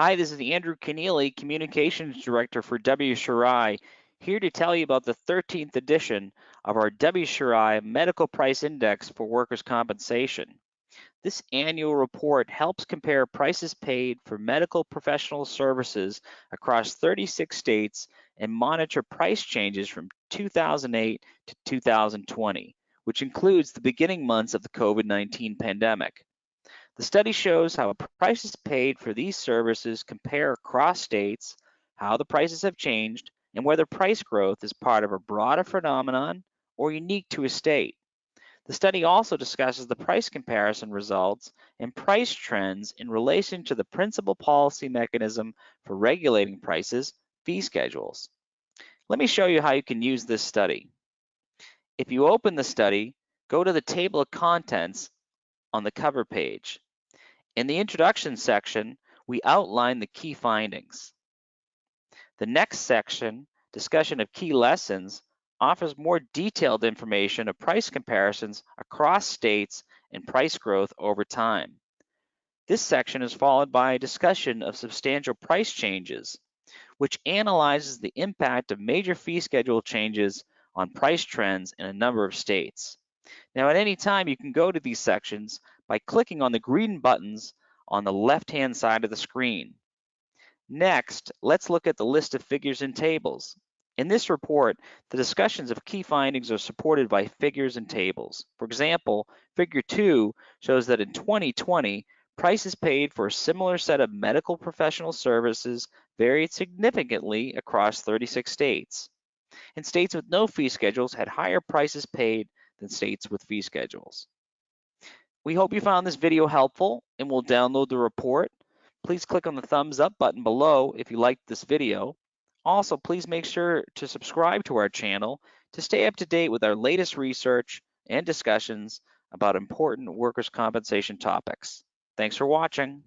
Hi, this is Andrew Kenneally, Communications Director for WCRI, here to tell you about the 13th edition of our WCRI Medical Price Index for Workers' Compensation. This annual report helps compare prices paid for medical professional services across 36 states and monitor price changes from 2008 to 2020, which includes the beginning months of the COVID-19 pandemic. The study shows how prices paid for these services compare across states, how the prices have changed, and whether price growth is part of a broader phenomenon or unique to a state. The study also discusses the price comparison results and price trends in relation to the principal policy mechanism for regulating prices, fee schedules. Let me show you how you can use this study. If you open the study, go to the table of contents on the cover page. In the introduction section, we outline the key findings. The next section, discussion of key lessons, offers more detailed information of price comparisons across states and price growth over time. This section is followed by a discussion of substantial price changes, which analyzes the impact of major fee schedule changes on price trends in a number of states. Now, at any time, you can go to these sections by clicking on the green buttons on the left-hand side of the screen. Next, let's look at the list of figures and tables. In this report, the discussions of key findings are supported by figures and tables. For example, figure two shows that in 2020, prices paid for a similar set of medical professional services varied significantly across 36 states. And states with no fee schedules had higher prices paid than states with fee schedules. We hope you found this video helpful and will download the report. Please click on the thumbs up button below if you liked this video. Also, please make sure to subscribe to our channel to stay up to date with our latest research and discussions about important workers' compensation topics. Thanks for watching.